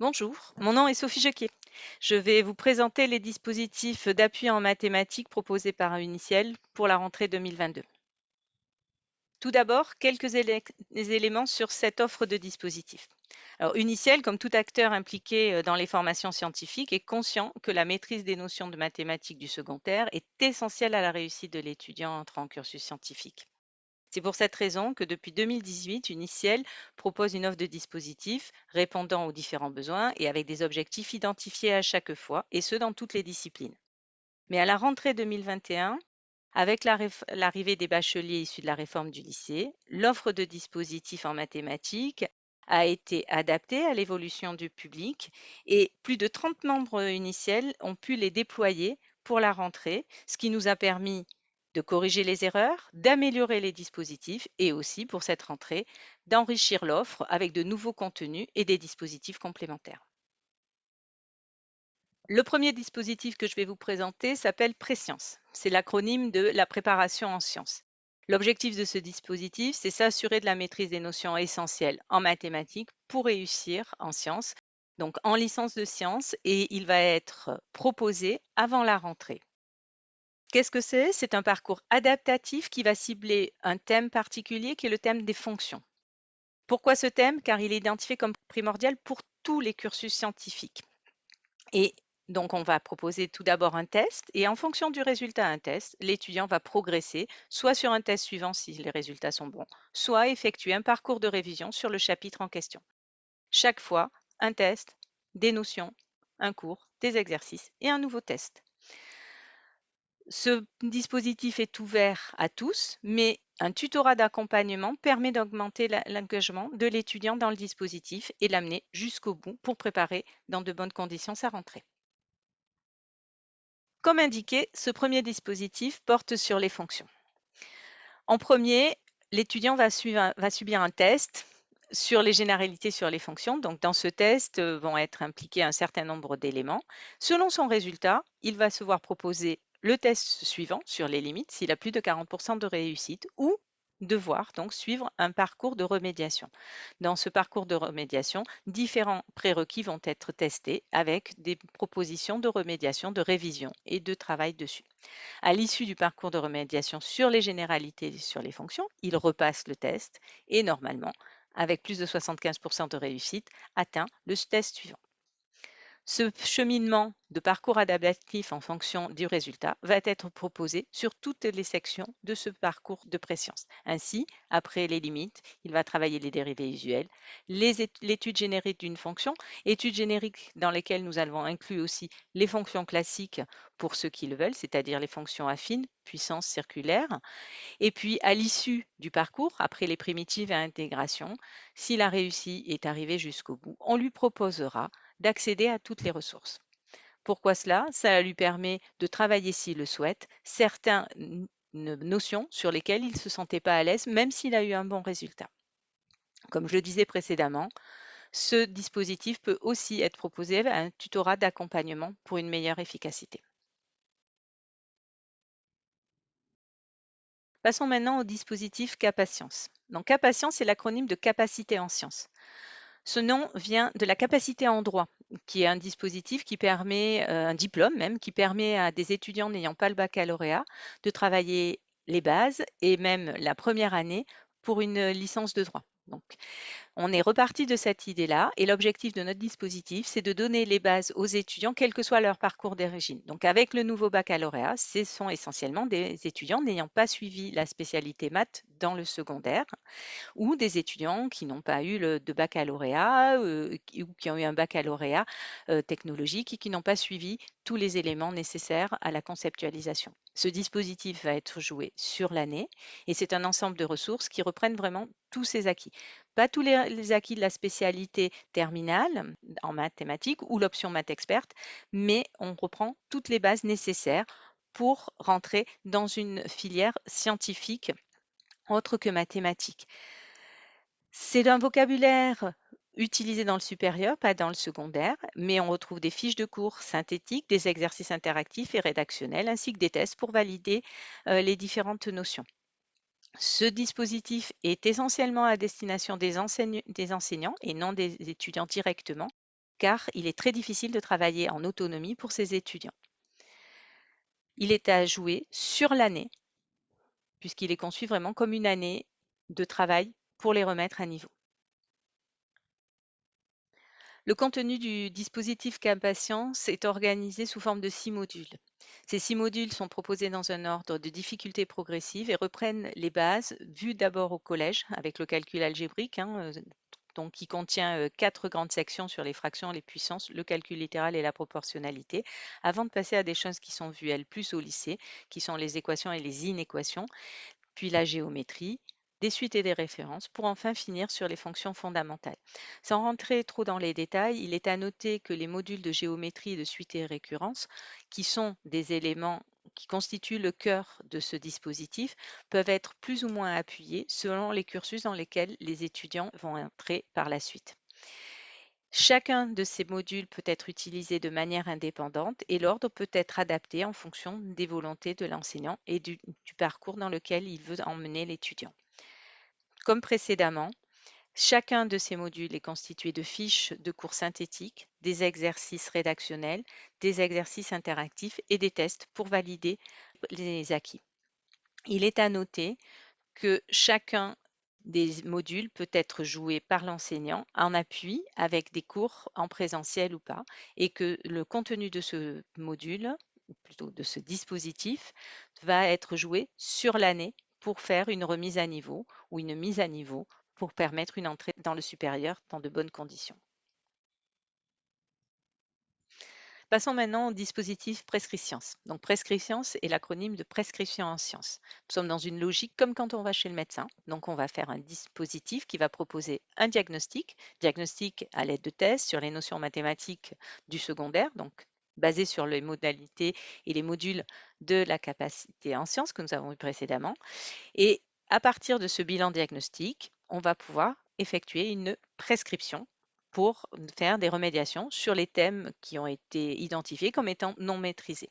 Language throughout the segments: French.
Bonjour, mon nom est Sophie Jacquet. Je vais vous présenter les dispositifs d'appui en mathématiques proposés par Uniciel pour la rentrée 2022. Tout d'abord, quelques éléments sur cette offre de dispositifs. Alors, Uniciel, comme tout acteur impliqué euh, dans les formations scientifiques, est conscient que la maîtrise des notions de mathématiques du secondaire est essentielle à la réussite de l'étudiant entrant en cursus scientifique. C'est pour cette raison que depuis 2018, Uniciel propose une offre de dispositifs répondant aux différents besoins et avec des objectifs identifiés à chaque fois, et ce dans toutes les disciplines. Mais à la rentrée 2021, avec l'arrivée des bacheliers issus de la réforme du lycée, l'offre de dispositifs en mathématiques a été adaptée à l'évolution du public et plus de 30 membres uniciels ont pu les déployer pour la rentrée, ce qui nous a permis de corriger les erreurs, d'améliorer les dispositifs et aussi pour cette rentrée d'enrichir l'offre avec de nouveaux contenus et des dispositifs complémentaires. Le premier dispositif que je vais vous présenter s'appelle Préscience. C'est l'acronyme de la préparation en sciences. L'objectif de ce dispositif, c'est s'assurer de la maîtrise des notions essentielles en mathématiques pour réussir en sciences, donc en licence de sciences, et il va être proposé avant la rentrée. Qu'est-ce que c'est? C'est un parcours adaptatif qui va cibler un thème particulier qui est le thème des fonctions. Pourquoi ce thème? Car il est identifié comme primordial pour tous les cursus scientifiques. Et donc, on va proposer tout d'abord un test et en fonction du résultat d'un test, l'étudiant va progresser soit sur un test suivant si les résultats sont bons, soit effectuer un parcours de révision sur le chapitre en question. Chaque fois, un test, des notions, un cours, des exercices et un nouveau test. Ce dispositif est ouvert à tous, mais un tutorat d'accompagnement permet d'augmenter l'engagement de l'étudiant dans le dispositif et l'amener jusqu'au bout pour préparer dans de bonnes conditions sa rentrée. Comme indiqué, ce premier dispositif porte sur les fonctions. En premier, l'étudiant va, subir un test sur les généralités sur les fonctions. Donc, dans ce test euh, vont être impliqués un certain nombre d'éléments. Selon son résultat, il va se voir proposer le test suivant sur les limites s'il a plus de 40% de réussite ou devoir donc suivre un parcours de remédiation. Dans ce parcours de remédiation, différents prérequis vont être testés avec des propositions de remédiation, de révision et de travail dessus. À l'issue du parcours de remédiation sur les généralités sur les fonctions, il repasse le test et normalement, avec plus de 75% de réussite, atteint le test suivant. Ce cheminement de parcours adaptatif en fonction du résultat va être proposé sur toutes les sections de ce parcours de préscience. Ainsi, après les limites, il va travailler les dérivés usuels, l'étude générique d'une fonction, étude générique dans lesquelles nous avons inclus aussi les fonctions classiques pour ceux qui le veulent, c'est-à-dire les fonctions affines, puissance circulaire. Et puis, à l'issue du parcours, après les primitives et intégration, s'il a réussi est arrivé jusqu'au bout, on lui proposera d'accéder à toutes les ressources. Pourquoi cela? Ça lui permet de travailler, s'il le souhaite, certaines notions sur lesquelles il ne se sentait pas à l'aise, même s'il a eu un bon résultat. Comme je le disais précédemment, ce dispositif peut aussi être proposé à un tutorat d'accompagnement pour une meilleure efficacité. Passons maintenant au dispositif Capascience. Donc Capascience est l'acronyme de capacité en sciences. Ce nom vient de la capacité en droit, qui est un dispositif qui permet, euh, un diplôme même, qui permet à des étudiants n'ayant pas le baccalauréat de travailler les bases et même la première année pour une licence de droit. On est reparti de cette idée-là et l'objectif de notre dispositif, c'est de donner les bases aux étudiants, quel que soit leur parcours d'origine. Donc, avec le nouveau baccalauréat, ce sont essentiellement des étudiants n'ayant pas suivi la spécialité maths dans le secondaire ou des étudiants qui n'ont pas eu le, de baccalauréat euh, ou qui ont eu un baccalauréat euh, technologique et qui n'ont pas suivi tous les éléments nécessaires à la conceptualisation. Ce dispositif va être joué sur l'année et c'est un ensemble de ressources qui reprennent vraiment tous ces acquis. Pas tous les, acquis de la spécialité terminale en mathématiques ou l'option maths experte, mais on reprend toutes les bases nécessaires pour rentrer dans une filière scientifique autre que mathématiques. C'est un vocabulaire utilisé dans le supérieur, pas dans le secondaire, mais on retrouve des fiches de cours synthétiques, des exercices interactifs et rédactionnels, ainsi que des tests pour valider euh, les différentes notions. Ce dispositif est essentiellement à destination des, enseignants et non des étudiants directement, car il est très difficile de travailler en autonomie pour ces étudiants. Il est à jouer sur l'année, puisqu'il est conçu vraiment comme une année de travail pour les remettre à niveau. Le contenu du dispositif Capatience est organisé sous forme de six modules. Ces six modules sont proposés dans un ordre de difficulté progressive et reprennent les bases vues d'abord au collège avec le calcul algébrique, hein, euh, donc qui contient euh, quatre grandes sections sur les fractions, les puissances, le calcul littéral et la proportionnalité, avant de passer à des choses qui sont vues, elles, plus au lycée, qui sont les équations et les inéquations, puis la géométrie, des suites et des références, pour enfin finir sur les fonctions fondamentales. Sans rentrer trop dans les détails, il est à noter que les modules de géométrie, de suite et récurrence, qui sont des éléments qui constituent le cœur de ce dispositif, peuvent être plus ou moins appuyés selon les cursus dans lesquels les étudiants vont entrer par la suite. Chacun de ces modules peut être utilisé de manière indépendante et l'ordre peut être adapté en fonction des volontés de l'enseignant et du, du, parcours dans lequel il veut emmener l'étudiant. Comme précédemment, chacun de ces modules est constitué de fiches de cours synthétiques, des exercices rédactionnels, des exercices interactifs et des tests pour valider les acquis. Il est à noter que chacun des modules peut être joué par l'enseignant en appui avec des cours en présentiel ou pas et que le contenu de ce module, ou plutôt de ce dispositif, va être joué sur l'année pour faire une remise à niveau ou une mise à niveau pour permettre une entrée dans le supérieur dans de bonnes conditions. Passons maintenant au dispositif Prescriptions. Donc Prescriptions est l'acronyme de prescription en sciences. Nous sommes dans une logique comme quand on va chez le médecin. Donc on va faire un dispositif qui va proposer un diagnostic, diagnostic à l'aide de tests sur les notions mathématiques du secondaire, donc basé sur les modalités et les modules de la capacité en sciences que nous avons vu précédemment. Et à partir de ce bilan diagnostique, on va pouvoir effectuer une prescription pour faire des remédiations sur les thèmes qui ont été identifiés comme étant non maîtrisés.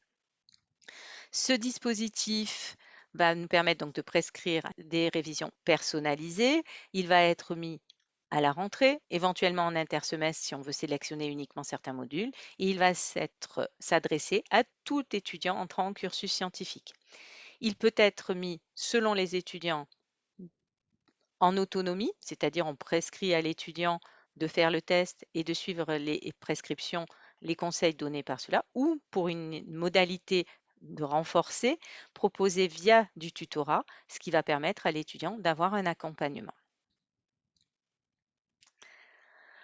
Ce dispositif va nous permettre donc de prescrire des révisions personnalisées. Il va être mis à la rentrée, éventuellement en intersemestre si on veut sélectionner uniquement certains modules, et il va s'adresser à tout étudiant entrant en cursus scientifique. Il peut être mis selon les étudiants en autonomie, c'est-à-dire on prescrit à l'étudiant de faire le test et de suivre les prescriptions, les conseils donnés par cela, ou pour une modalité de renforcer, proposée via du tutorat, ce qui va permettre à l'étudiant d'avoir un accompagnement.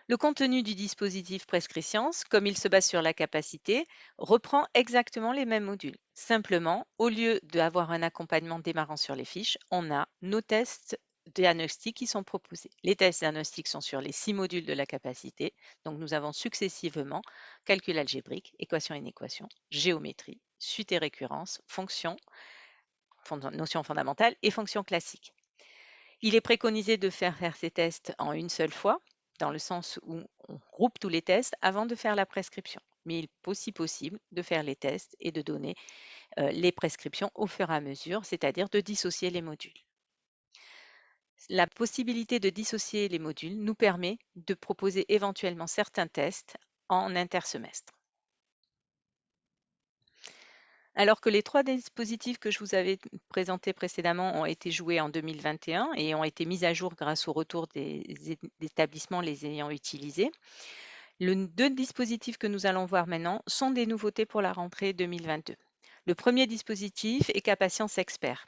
Le contenu du dispositif Prescriptions, comme il se base sur la capacité, reprend exactement les mêmes modules. Simplement, au lieu d'avoir un accompagnement démarrant sur les fiches, on a nos tests diagnostiques qui sont proposés. Les tests diagnostiques sont sur les six modules de la capacité. Donc, nous avons successivement calcul algébrique, équation et inéquation, géométrie, suite et récurrence, fonction, notion fondamentale et fonction classique. Il est préconisé de faire faire ces tests en une seule fois, dans le sens où on groupe tous les tests avant de faire la prescription. Mais il est aussi possible de faire les tests et de donner euh, les prescriptions au fur et à mesure, c'est-à-dire de dissocier les modules. La possibilité de dissocier les modules nous permet de proposer éventuellement certains tests en intersemestre. Alors que les trois dispositifs que je vous avais présentés précédemment ont été joués en 2021 et ont été mis à jour grâce au retour des établissements les ayant utilisés, les deux dispositifs que nous allons voir maintenant sont des nouveautés pour la rentrée 2022. Le premier dispositif est Capatience Expert.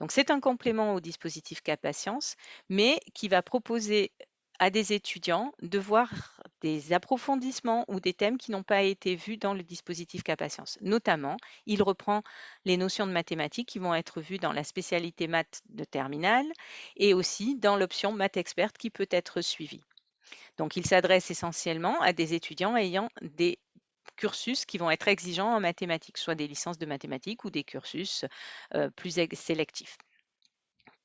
Donc c'est un complément au dispositif Capatience, mais qui va proposer à des étudiants de voir des approfondissements ou des thèmes qui n'ont pas été vus dans le dispositif Capatience. Notamment, il reprend les notions de mathématiques qui vont être vues dans la spécialité maths de terminale et aussi dans l'option maths experte qui peut être suivie. Donc, il s'adresse essentiellement à des étudiants ayant des cursus qui vont être exigeants en mathématiques, soit des licences de mathématiques ou des cursus euh, plus sélectifs.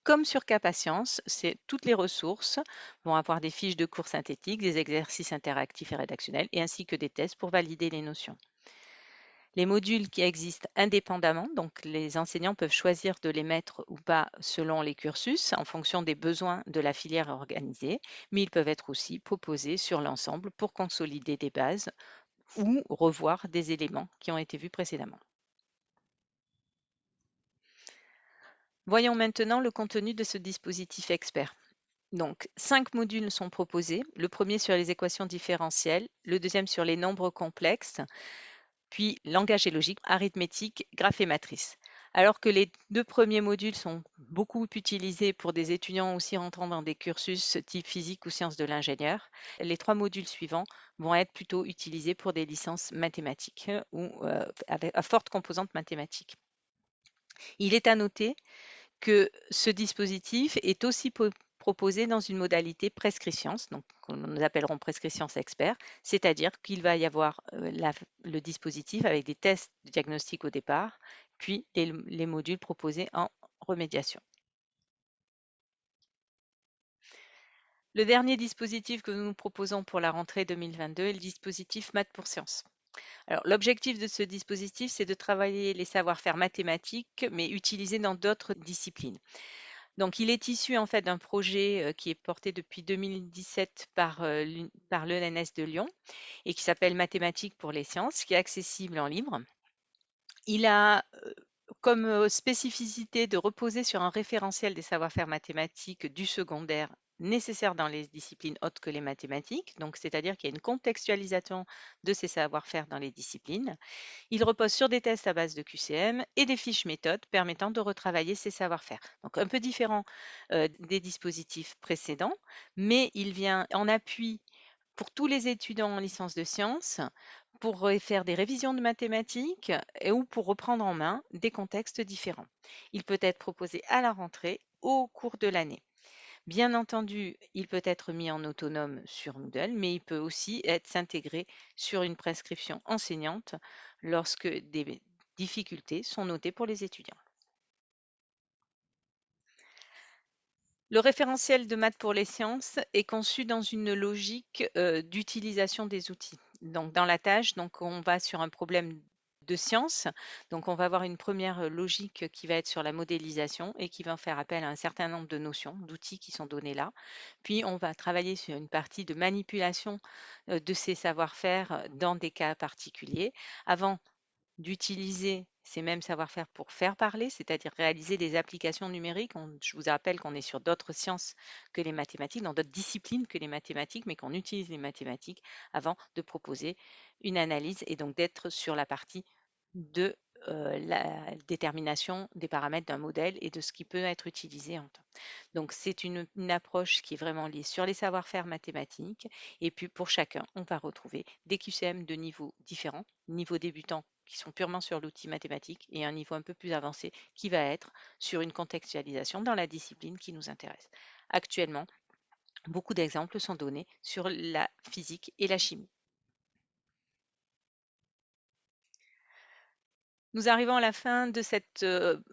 Comme sur Capatience, toutes les ressources vont avoir des fiches de cours synthétiques, des exercices interactifs et rédactionnels, ainsi que des tests pour valider les notions. Les modules qui existent indépendamment, donc les enseignants peuvent choisir de les mettre ou pas selon les cursus en fonction des besoins de la filière organisée, mais ils peuvent être aussi proposés sur l'ensemble pour consolider des bases ou revoir des éléments qui ont été vus précédemment. Voyons maintenant le contenu de ce dispositif expert. Donc, cinq modules sont proposés. Le premier sur les équations différentielles, le deuxième sur les nombres complexes, puis langage et logique, arithmétique, graphe et matrice. Alors que les deux premiers modules sont beaucoup utilisés pour des étudiants aussi rentrant dans des cursus type physique ou sciences de l'ingénieur, les trois modules suivants vont être plutôt utilisés pour des licences mathématiques ou euh, à forte composante mathématique. Il est à noter que ce dispositif est aussi proposé dans une modalité prescription, donc que nous appellerons prescription expert, c'est-à-dire qu'il va y avoir euh, le dispositif avec des tests de diagnostic au départ, puis les, les modules proposés en remédiation. Le dernier dispositif que nous nous proposons pour la rentrée 2022 est le dispositif Maths pour Sciences. Alors, l'objectif de ce dispositif, c'est de travailler les savoir-faire mathématiques, mais utilisés dans d'autres disciplines. Donc, il est issu en fait d'un projet euh, qui est porté depuis 2017 par, euh, par l'ENS de Lyon et qui s'appelle Mathématiques pour les sciences, qui est accessible en libre. Il a euh, comme spécificité de reposer sur un référentiel des savoir-faire mathématiques du secondaire nécessaires dans les disciplines autres que les mathématiques, donc c'est-à-dire qu'il y a une contextualisation de ces savoir-faire dans les disciplines. Il repose sur des tests à base de QCM et des fiches méthodes permettant de retravailler ces savoir-faire. Donc un peu différent des dispositifs précédents, mais il vient en appui pour tous les étudiants en licence de sciences pour faire des révisions de mathématiques ou pour reprendre en main des contextes différents. Il peut être proposé à la rentrée au cours de l'année. Bien entendu, il peut être mis en autonome sur Moodle, mais il peut aussi être s'intégrer sur une prescription enseignante lorsque des difficultés sont notées pour les étudiants. Le référentiel de maths pour les sciences est conçu dans une logique euh, d'utilisation des outils. Donc, dans la tâche, on va sur un problème de sciences. Donc, on va avoir une première logique qui va être sur la modélisation et qui va faire appel à un certain nombre de notions, d'outils qui sont donnés là. Puis, on va travailler sur une partie de manipulation de ces savoir-faire dans des cas particuliers avant d'utiliser ces mêmes savoir-faire pour faire parler, c'est-à-dire réaliser des applications numériques. je vous rappelle qu'on est sur d'autres sciences que les mathématiques, dans d'autres disciplines que les mathématiques, mais qu'on utilise les mathématiques avant de proposer une analyse et donc d'être sur la partie de euh, la détermination des paramètres d'un modèle et de ce qui peut être utilisé en temps. Donc c'est une, approche qui est vraiment liée sur les savoir-faire mathématiques et puis pour chacun, on va retrouver des QCM de niveaux différents, niveau débutant qui sont purement sur l'outil mathématique et un niveau un peu plus avancé qui va être sur une contextualisation dans la discipline qui nous intéresse. Actuellement, beaucoup d'exemples sont donnés sur la physique et la chimie. Nous arrivons à la fin de cette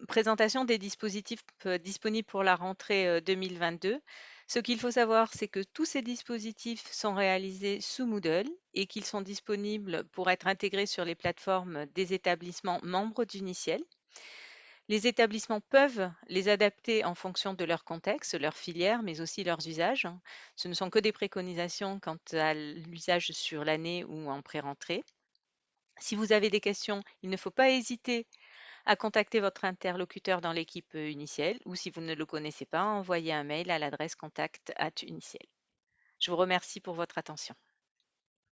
présentation des dispositifs disponibles pour la rentrée 2022. Ce qu'il faut savoir, c'est que tous ces dispositifs sont réalisés sous Moodle et qu'ils sont disponibles pour être intégrés sur les plateformes des établissements membres d'Uniciel. Les établissements peuvent les adapter en fonction de leur contexte, leur filière, mais aussi leurs usages. Ce ne sont que des préconisations quant à l'usage sur l'année ou en pré-rentrée. Si vous avez des questions, il ne faut pas hésiter à contacter votre interlocuteur dans l'équipe Uniciel ou si vous ne le connaissez pas, envoyez un mail à l'adresse contact at Uniciel. Je vous remercie pour votre attention.